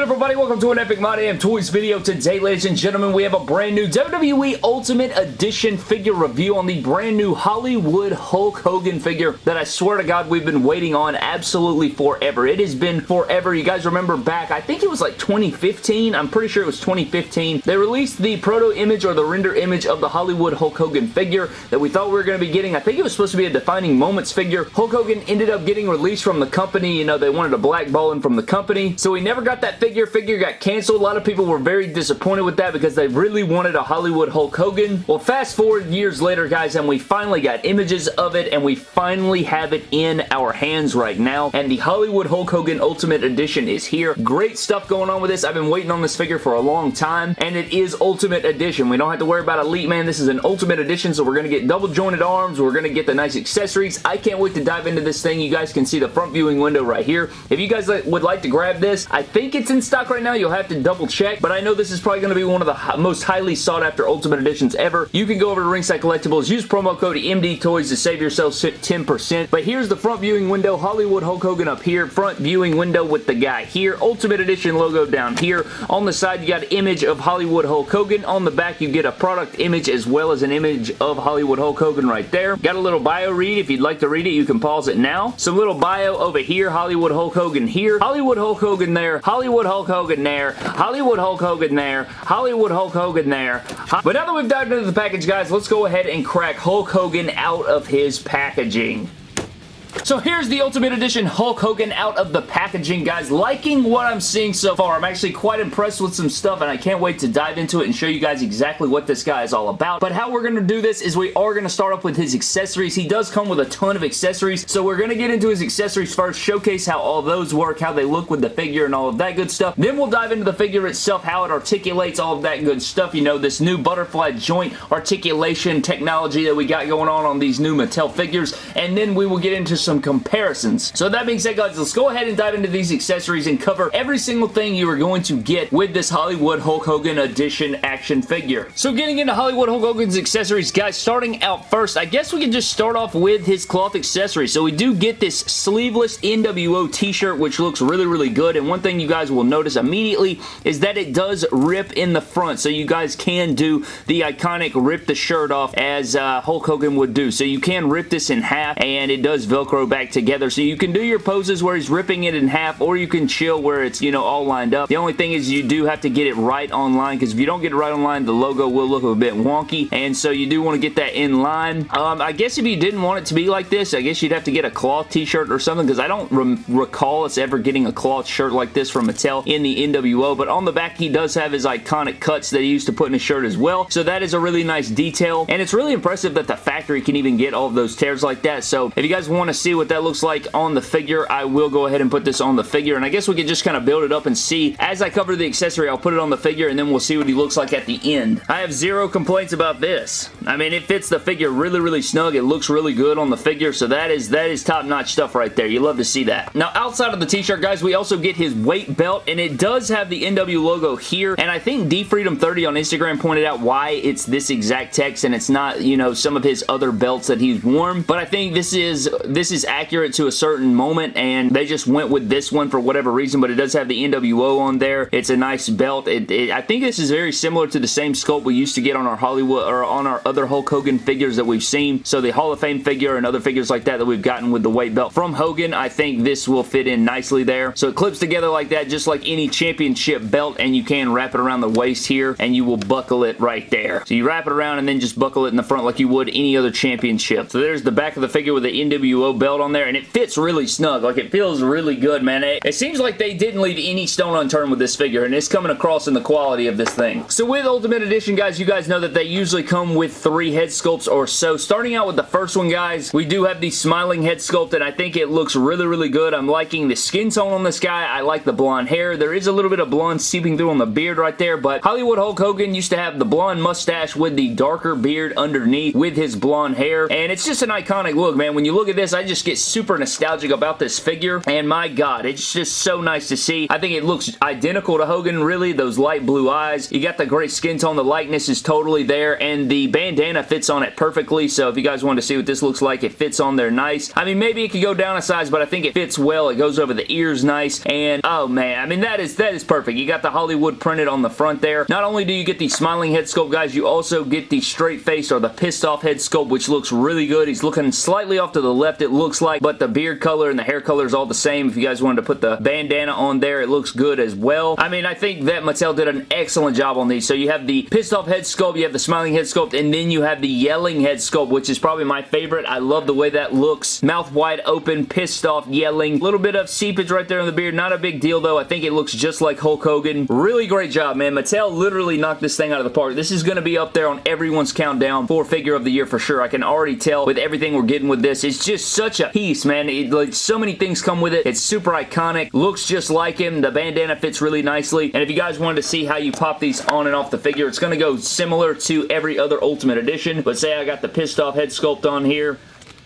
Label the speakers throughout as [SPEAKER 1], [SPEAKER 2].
[SPEAKER 1] good everybody? Welcome to an Epic My Damn Toys video. Today, ladies and gentlemen, we have a brand new WWE Ultimate Edition figure review on the brand new Hollywood Hulk Hogan figure that I swear to God we've been waiting on absolutely forever. It has been forever. You guys remember back, I think it was like 2015. I'm pretty sure it was 2015. They released the proto image or the render image of the Hollywood Hulk Hogan figure that we thought we were going to be getting. I think it was supposed to be a defining moments figure. Hulk Hogan ended up getting released from the company. You know, they wanted to blackball him from the company. So we never got that figure. Figure got canceled. A lot of people were very disappointed with that because they really wanted a Hollywood Hulk Hogan. Well, fast forward years later, guys, and we finally got images of it, and we finally have it in our hands right now, and the Hollywood Hulk Hogan Ultimate Edition is here. Great stuff going on with this. I've been waiting on this figure for a long time, and it is Ultimate Edition. We don't have to worry about Elite Man. This is an Ultimate Edition, so we're going to get double jointed arms. We're going to get the nice accessories. I can't wait to dive into this thing. You guys can see the front viewing window right here. If you guys would like to grab this, I think it's in stock right now. You'll have to double check, but I know this is probably going to be one of the most highly sought after Ultimate Editions ever. You can go over to Ringside Collectibles, use promo code MD Toys to save yourself 10%. But here's the front viewing window, Hollywood Hulk Hogan up here, front viewing window with the guy here, Ultimate Edition logo down here. On the side, you got image of Hollywood Hulk Hogan. On the back, you get a product image as well as an image of Hollywood Hulk Hogan right there. Got a little bio read. If you'd like to read it, you can pause it now. Some little bio over here, Hollywood Hulk Hogan here, Hollywood Hulk Hogan there, Hollywood Hulk Hogan there, Hollywood Hulk Hogan there, Hollywood Hulk Hogan there. But now that we've dived into the package, guys, let's go ahead and crack Hulk Hogan out of his packaging. So here's the Ultimate Edition Hulk Hogan out of the packaging, guys. Liking what I'm seeing so far. I'm actually quite impressed with some stuff, and I can't wait to dive into it and show you guys exactly what this guy is all about. But how we're going to do this is we are going to start off with his accessories. He does come with a ton of accessories, so we're going to get into his accessories first, showcase how all those work, how they look with the figure, and all of that good stuff. Then we'll dive into the figure itself, how it articulates, all of that good stuff. You know, this new butterfly joint articulation technology that we got going on on these new Mattel figures, and then we will get into some comparisons. So that being said, guys, let's go ahead and dive into these accessories and cover every single thing you are going to get with this Hollywood Hulk Hogan Edition action figure. So getting into Hollywood Hulk Hogan's accessories, guys, starting out first, I guess we can just start off with his cloth accessories. So we do get this sleeveless NWO t-shirt, which looks really, really good. And one thing you guys will notice immediately is that it does rip in the front. So you guys can do the iconic rip the shirt off as uh, Hulk Hogan would do. So you can rip this in half and it does Velcro back together. So you can do your poses where he's ripping it in half or you can chill where it's, you know, all lined up. The only thing is you do have to get it right online because if you don't get it right online, the logo will look a bit wonky. And so you do want to get that in line. Um, I guess if you didn't want it to be like this, I guess you'd have to get a cloth t-shirt or something because I don't re recall us ever getting a cloth shirt like this from Mattel in the NWO. But on the back, he does have his iconic cuts that he used to put in his shirt as well. So that is a really nice detail. And it's really impressive that the factory can even get all of those tears like that. So if you guys want to see what that looks like on the figure, I will go ahead and put this on the figure. And I guess we can just kind of build it up and see. As I cover the accessory, I'll put it on the figure and then we'll see what he looks like at the end. I have zero complaints about this. I mean, it fits the figure really, really snug. It looks really good on the figure. So that is that is top-notch stuff right there. You love to see that. Now, outside of the t-shirt, guys, we also get his weight belt. And it does have the NW logo here. And I think DFreedom30 on Instagram pointed out why it's this exact text and it's not, you know, some of his other belts that he's worn. But I think this is this is accurate to a certain moment and they just went with this one for whatever reason but it does have the NWO on there. It's a nice belt. It, it, I think this is very similar to the same sculpt we used to get on our Hollywood or on our other Hulk Hogan figures that we've seen. So the Hall of Fame figure and other figures like that that we've gotten with the weight belt from Hogan, I think this will fit in nicely there. So it clips together like that just like any championship belt and you can wrap it around the waist here and you will buckle it right there. So you wrap it around and then just buckle it in the front like you would any other championship. So there's the back of the figure with the NWO belt on there and it fits really snug. Like it feels really good, man. It, it, seems like they didn't leave any stone unturned with this figure and it's coming across in the quality of this thing. So with Ultimate Edition, guys, you guys know that they usually come with three head sculpts or so. Starting out with the first one, guys, we do have the smiling head sculpt and I think it looks really, really good. I'm liking the skin tone on this guy. I like the blonde hair. There is a little bit of blonde seeping through on the beard right there, but Hollywood Hulk Hogan used to have the blonde mustache with the darker beard underneath with his blonde hair, and it's just an iconic look, man. When you look at this, I just get super nostalgic about this figure, and my god, it's just so nice to see. I think it looks identical to Hogan, really, those light blue eyes. You got the great skin tone, the likeness is totally there, and the bandana fits on it perfectly, so if you guys want to see what this looks like, it fits on there nice. I mean, maybe it could go down a size, but I think it fits well. It goes over the ears nice, and oh man, I mean, that is, that is perfect. You got the Hollywood printed on the front there. Not only do you get the smiling head sculpt, guys, you also get the straight face or the pissed off head sculpt, which looks really good. He's looking slightly off to the left, it looks like, but the beard color and the hair color is all the same. If you guys wanted to put the bandana on there, it looks good as well. I mean, I think that Mattel did an excellent job on these. So you have the pissed off head sculpt, you have the smiling head sculpt, and then you have the yelling head sculpt, which is probably my favorite. I love the way that looks. Mouth wide open, pissed off, yelling. A little bit of seepage right there on the beard. Not a big deal, though. I think it looks just like Hulk Hogan. Really great job, man. Mattel literally knocked this thing out of the park. This is going to be up there on everyone's countdown for figure of the year for sure. I can already tell with everything we're getting with this. It's just such a piece, man. It, like, so many things come with it. It's super iconic. Looks just like him. The bandana fits really nicely. And if you guys wanted to see how you pop these on and off the figure, it's going to go similar to every other Ultimate Edition. But say I got the pissed off head sculpt on here.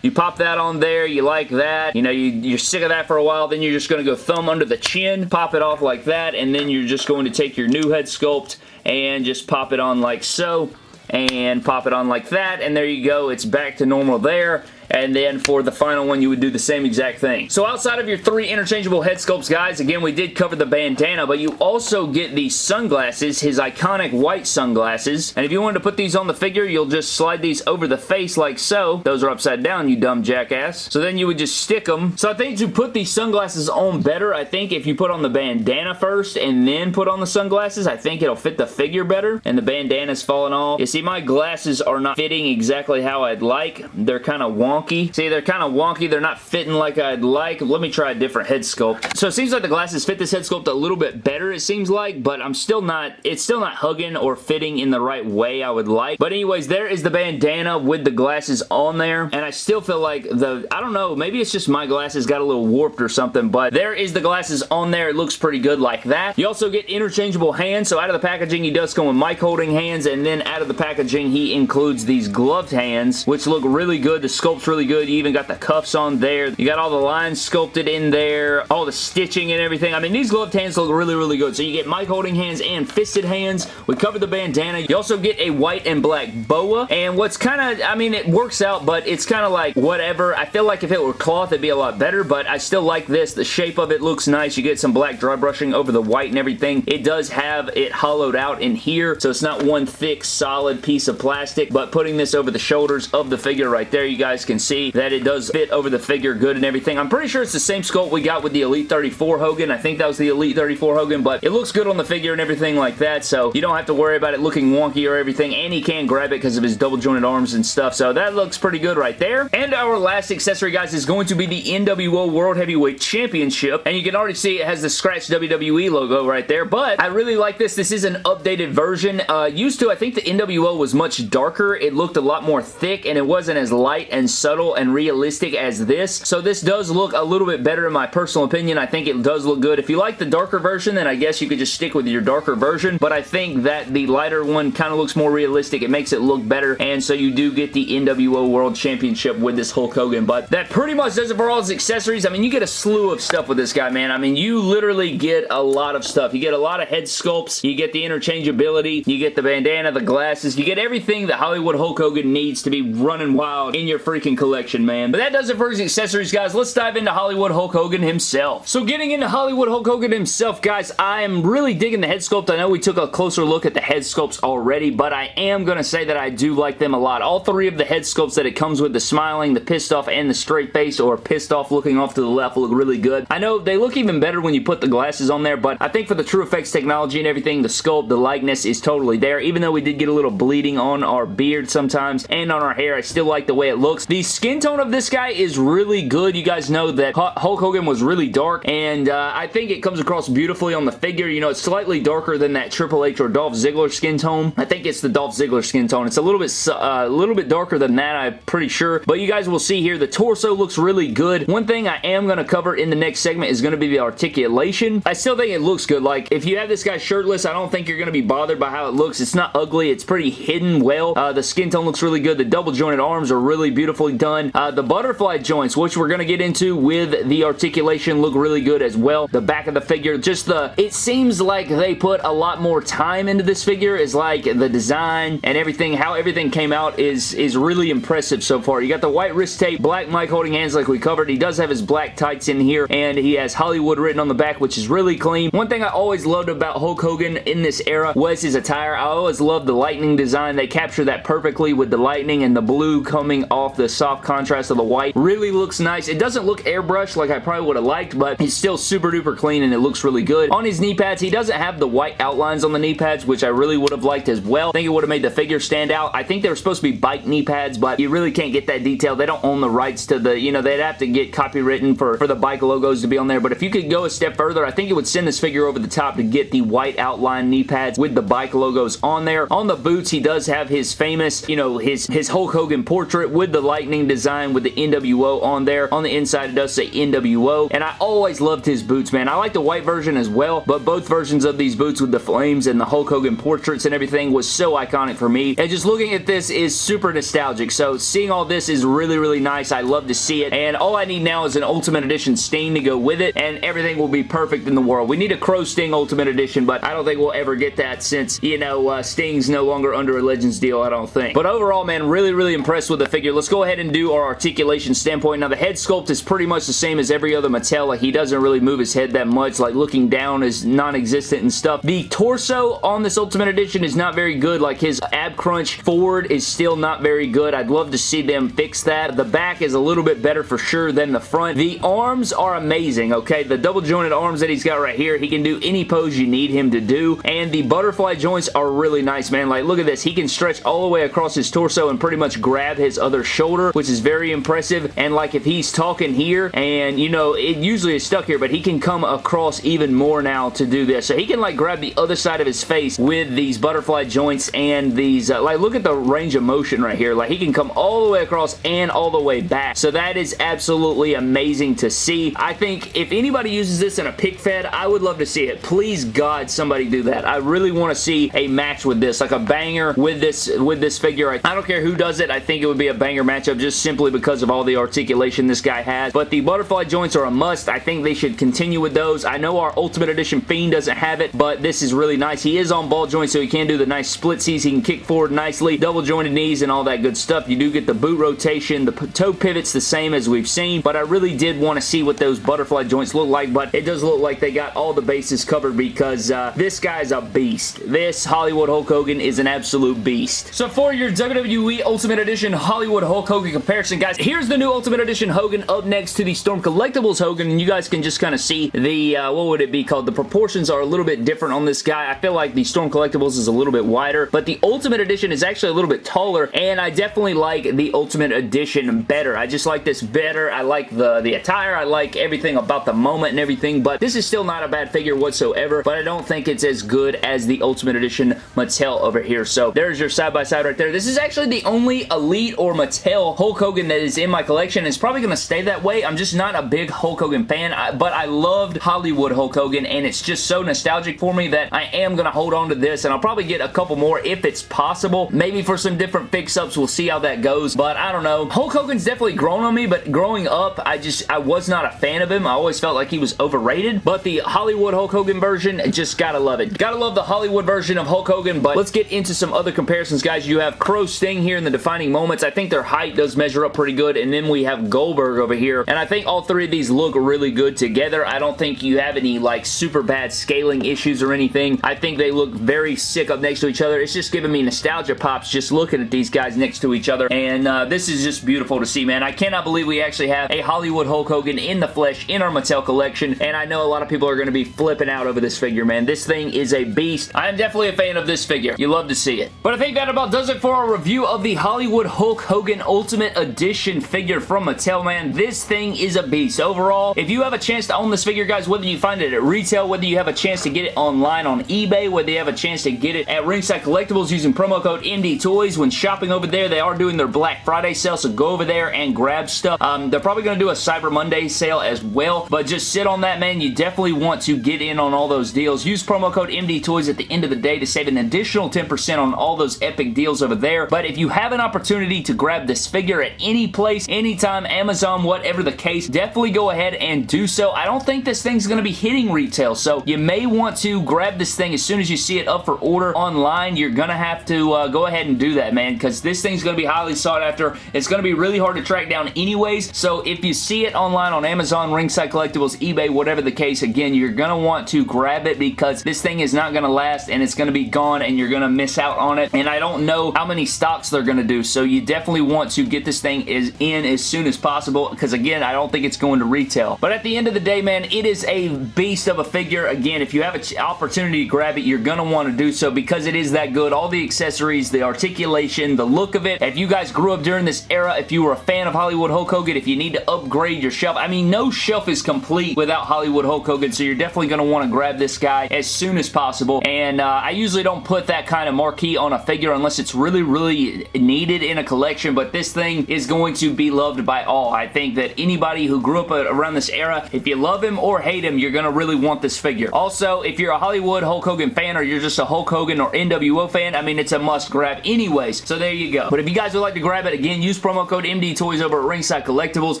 [SPEAKER 1] You pop that on there, you like that, you know, you, you're sick of that for a while, then you're just going to go thumb under the chin, pop it off like that, and then you're just going to take your new head sculpt and just pop it on like so, and pop it on like that, and there you go, it's back to normal there and then for the final one you would do the same exact thing. So outside of your three interchangeable head sculpts guys, again we did cover the bandana but you also get the sunglasses, his iconic white sunglasses and if you wanted to put these on the figure you'll just slide these over the face like so. Those are upside down you dumb jackass. So then you would just stick them. So I think to put these sunglasses on better I think if you put on the bandana first and then put on the sunglasses I think it'll fit the figure better and the bandana's falling off. You see my glasses are not fitting exactly how I'd like. They're kind of wonky wonky. See, they're kind of wonky. They're not fitting like I'd like. Let me try a different head sculpt. So it seems like the glasses fit this head sculpt a little bit better, it seems like, but I'm still not, it's still not hugging or fitting in the right way I would like. But anyways, there is the bandana with the glasses on there, and I still feel like the, I don't know, maybe it's just my glasses got a little warped or something, but there is the glasses on there. It looks pretty good like that. You also get interchangeable hands, so out of the packaging, he does come with mic holding hands, and then out of the packaging, he includes these gloved hands, which look really good. The sculpt's really good. You even got the cuffs on there. You got all the lines sculpted in there, all the stitching and everything. I mean, these gloved hands look really, really good. So you get mic holding hands and fisted hands. We covered the bandana. You also get a white and black boa. And what's kind of, I mean, it works out, but it's kind of like whatever. I feel like if it were cloth, it'd be a lot better, but I still like this. The shape of it looks nice. You get some black dry brushing over the white and everything. It does have it hollowed out in here, so it's not one thick, solid piece of plastic, but putting this over the shoulders of the figure right there, you guys can see that it does fit over the figure good and everything. I'm pretty sure it's the same sculpt we got with the Elite 34 Hogan. I think that was the Elite 34 Hogan, but it looks good on the figure and everything like that, so you don't have to worry about it looking wonky or everything, and he can grab it because of his double jointed arms and stuff, so that looks pretty good right there. And our last accessory, guys, is going to be the NWO World Heavyweight Championship, and you can already see it has the scratch WWE logo right there, but I really like this. This is an updated version. Uh, used to, I think the NWO was much darker. It looked a lot more thick, and it wasn't as light and subtle and realistic as this. So this does look a little bit better in my personal opinion. I think it does look good. If you like the darker version, then I guess you could just stick with your darker version. But I think that the lighter one kind of looks more realistic. It makes it look better. And so you do get the NWO World Championship with this Hulk Hogan. But that pretty much does it for all his accessories. I mean, you get a slew of stuff with this guy, man. I mean, you literally get a lot of stuff. You get a lot of head sculpts. You get the interchangeability. You get the bandana, the glasses. You get everything that Hollywood Hulk Hogan needs to be running wild in your freaking collection man. But that does it for his accessories, guys. Let's dive into Hollywood Hulk Hogan himself. So getting into Hollywood Hulk Hogan himself, guys, I am really digging the head sculpt. I know we took a closer look at the head sculpts already, but I am going to say that I do like them a lot. All three of the head sculpts that it comes with, the smiling, the pissed off, and the straight face, or pissed off looking off to the left, look really good. I know they look even better when you put the glasses on there, but I think for the True Effects technology and everything, the sculpt, the likeness is totally there. Even though we did get a little bleeding on our beard sometimes and on our hair, I still like the way it looks. The skin tone of this guy is really good. You guys know that Hulk Hogan was really dark, and uh, I think it comes across beautifully on the figure. You know, it's slightly darker than that Triple H or Dolph Ziggler skin tone. I think it's the Dolph Ziggler skin tone. It's a little bit uh, a little bit darker than that, I'm pretty sure. But you guys will see here, the torso looks really good. One thing I am going to cover in the next segment is going to be the articulation. I still think it looks good. Like, if you have this guy shirtless, I don't think you're going to be bothered by how it looks. It's not ugly. It's pretty hidden well. Uh, the skin tone looks really good. The double jointed arms are really beautiful. Done. Uh, the butterfly joints, which we're going to get into with the articulation, look really good as well. The back of the figure, just the, it seems like they put a lot more time into this figure is like the design and everything, how everything came out is, is really impressive so far. You got the white wrist tape, black mic holding hands like we covered. He does have his black tights in here and he has Hollywood written on the back, which is really clean. One thing I always loved about Hulk Hogan in this era was his attire. I always loved the lightning design. They capture that perfectly with the lightning and the blue coming off the soft contrast of the white. Really looks nice. It doesn't look airbrushed like I probably would have liked, but it's still super duper clean and it looks really good. On his knee pads, he doesn't have the white outlines on the knee pads, which I really would have liked as well. I think it would have made the figure stand out. I think they were supposed to be bike knee pads, but you really can't get that detail. They don't own the rights to the, you know, they'd have to get copywritten for, for the bike logos to be on there, but if you could go a step further, I think it would send this figure over the top to get the white outline knee pads with the bike logos on there. On the boots, he does have his famous, you know, his, his Hulk Hogan portrait with the lightning design with the NWO on there. On the inside, it does say NWO, and I always loved his boots, man. I like the white version as well, but both versions of these boots with the flames and the Hulk Hogan portraits and everything was so iconic for me, and just looking at this is super nostalgic, so seeing all this is really, really nice. I love to see it, and all I need now is an Ultimate Edition Sting to go with it, and everything will be perfect in the world. We need a Crow Sting Ultimate Edition, but I don't think we'll ever get that since, you know, uh, Sting's no longer under a Legends deal, I don't think. But overall, man, really, really impressed with the figure. Let's go ahead and do our articulation standpoint. Now, the head sculpt is pretty much the same as every other Mattel. Like, he doesn't really move his head that much. Like, looking down is non-existent and stuff. The torso on this Ultimate Edition is not very good. Like, his ab crunch forward is still not very good. I'd love to see them fix that. The back is a little bit better for sure than the front. The arms are amazing, okay? The double jointed arms that he's got right here, he can do any pose you need him to do, and the butterfly joints are really nice, man. Like, look at this. He can stretch all the way across his torso and pretty much grab his other shoulder, which is very impressive, and like if he's talking here, and you know, it usually is stuck here, but he can come across even more now to do this. So he can like grab the other side of his face with these butterfly joints and these, uh, like look at the range of motion right here. Like he can come all the way across and all the way back. So that is absolutely amazing to see. I think if anybody uses this in a pic fed, I would love to see it. Please God, somebody do that. I really want to see a match with this, like a banger with this with this figure. I, I don't care who does it. I think it would be a banger matchup just simply because of all the articulation this guy has. But the butterfly joints are a must. I think they should continue with those. I know our Ultimate Edition Fiend doesn't have it, but this is really nice. He is on ball joints, so he can do the nice splitsies. He can kick forward nicely, double jointed knees, and all that good stuff. You do get the boot rotation. The toe pivot's the same as we've seen, but I really did want to see what those butterfly joints look like, but it does look like they got all the bases covered because uh, this guy's a beast. This Hollywood Hulk Hogan is an absolute beast. So for your WWE Ultimate Edition Hollywood Hulk Hogan comparison, guys, here's the new Ultimate Edition Hogan up next to the Storm Collectibles Hogan, and you guys can just kind of see the, uh, what would it be called? The proportions are a little bit different on this guy. I feel like the Storm Collectibles is a little bit wider, but the Ultimate Edition is actually a little bit taller, and I definitely like the Ultimate Edition better. I just like this better. I like the, the attire. I like everything about the moment and everything, but this is still not a bad figure whatsoever, but I don't think it's as good as the Ultimate Edition Mattel over here. So there's your side-by-side -side right there. This is actually the only Elite or Mattel Hulk Hogan that is in my collection. It's probably going to stay that way. I'm just not a big Hulk Hogan fan, but I loved Hollywood Hulk Hogan, and it's just so nostalgic for me that I am going to hold on to this, and I'll probably get a couple more if it's possible. Maybe for some different fix-ups. We'll see how that goes, but I don't know. Hulk Hogan's definitely grown on me, but growing up, I just, I was not a fan of him. I always felt like he was overrated, but the Hollywood Hulk Hogan version, just gotta love it. Gotta love the Hollywood version of Hulk Hogan, but let's get into some other comparisons, guys. You have Crow Sting here in the defining moments. I think their height does measure up pretty good, and then we have Goldberg over here, and I think all three of these look really good together. I don't think you have any, like, super bad scaling issues or anything. I think they look very sick up next to each other. It's just giving me nostalgia pops just looking at these guys next to each other, and uh, this is just beautiful to see, man. I cannot believe we actually have a Hollywood Hulk Hogan in the flesh in our Mattel collection, and I know a lot of people are going to be flipping out over this figure, man. This thing is a beast. I am definitely a fan of this figure. You love to see it. But I think that about does it for our review of the Hollywood Hulk Hogan Ultimate Edition figure from Mattel, man. This thing is a beast. Overall, if you have a chance to own this figure, guys, whether you find it at retail, whether you have a chance to get it online on eBay, whether you have a chance to get it at Ringside Collectibles using promo code MD Toys, when shopping over there, they are doing their Black Friday sale, so go over there and grab stuff. Um, they're probably going to do a Cyber Monday sale as well, but just sit on that, man. You definitely want to get in on all those deals. Use promo code MD Toys at the end of the day to save an additional 10% on all those epic deals over there, but if you have an opportunity to grab this figure at any place, anytime, Amazon, whatever the case, definitely go ahead and do so. I don't think this thing's going to be hitting retail, so you may want to grab this thing as soon as you see it up for order online. You're going to have to uh, go ahead and do that, man, because this thing's going to be highly sought after. It's going to be really hard to track down anyways, so if you see it online on Amazon, Ringside Collectibles, eBay, whatever the case, again, you're going to want to grab it because this thing is not going to last and it's going to be gone and you're going to miss out on it, and I don't know how many stocks they're going to do, so you definitely want to get this thing is in as soon as possible because, again, I don't think it's going to retail. But at the end of the day, man, it is a beast of a figure. Again, if you have an opportunity to grab it, you're going to want to do so because it is that good. All the accessories, the articulation, the look of it. If you guys grew up during this era, if you were a fan of Hollywood Hulk Hogan, if you need to upgrade your shelf, I mean, no shelf is complete without Hollywood Hulk Hogan, so you're definitely going to want to grab this guy as soon as possible. And uh, I usually don't put that kind of marquee on a figure unless it's really, really needed in a collection, but this thing is going to be loved by all. I think that anybody who grew up around this era, if you love him or hate him, you're going to really want this figure. Also, if you're a Hollywood Hulk Hogan fan or you're just a Hulk Hogan or NWO fan, I mean, it's a must grab anyways, so there you go. But if you guys would like to grab it, again, use promo code MD Toys over at Ringside Collectibles.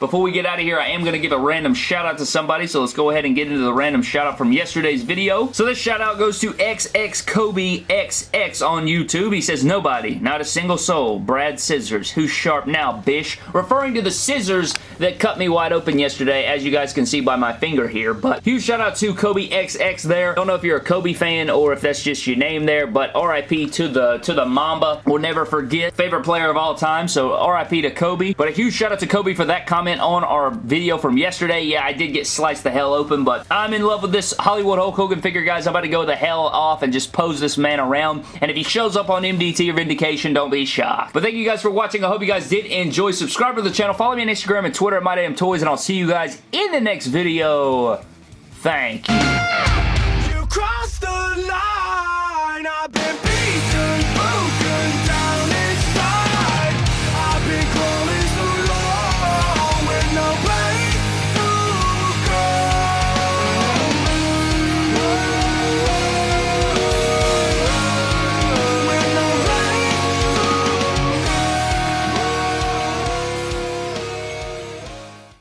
[SPEAKER 1] Before we get out of here, I am going to give a random shout out to somebody, so let's go ahead and get into the random shout out from yesterday's video. So this shout out goes to XX Kobe XX on YouTube. He says, nobody, not a single soul, Brad Scissors, who's sharp now, bish, referring to the scissors that cut me wide open yesterday, as you guys can see by my finger here, but huge shout out to Kobe XX there. Don't know if you're a Kobe fan or if that's just your name there, but RIP to the to the Mamba. We'll never forget. Favorite player of all time, so RIP to Kobe. But a huge shout out to Kobe for that comment on our video from yesterday. Yeah, I did get sliced the hell open, but I'm in love with this Hollywood Hulk Hogan figure, guys. I'm about to go the hell off and just pose this man around, and if he shows up on MDT or Vindication, don't be shocked. But thank you guys for watching. I hope you guys did enjoy. Subscribe to the channel. Follow me on Instagram and Twitter at MyDamnToys, and I'll see you guys in the next video. Thank you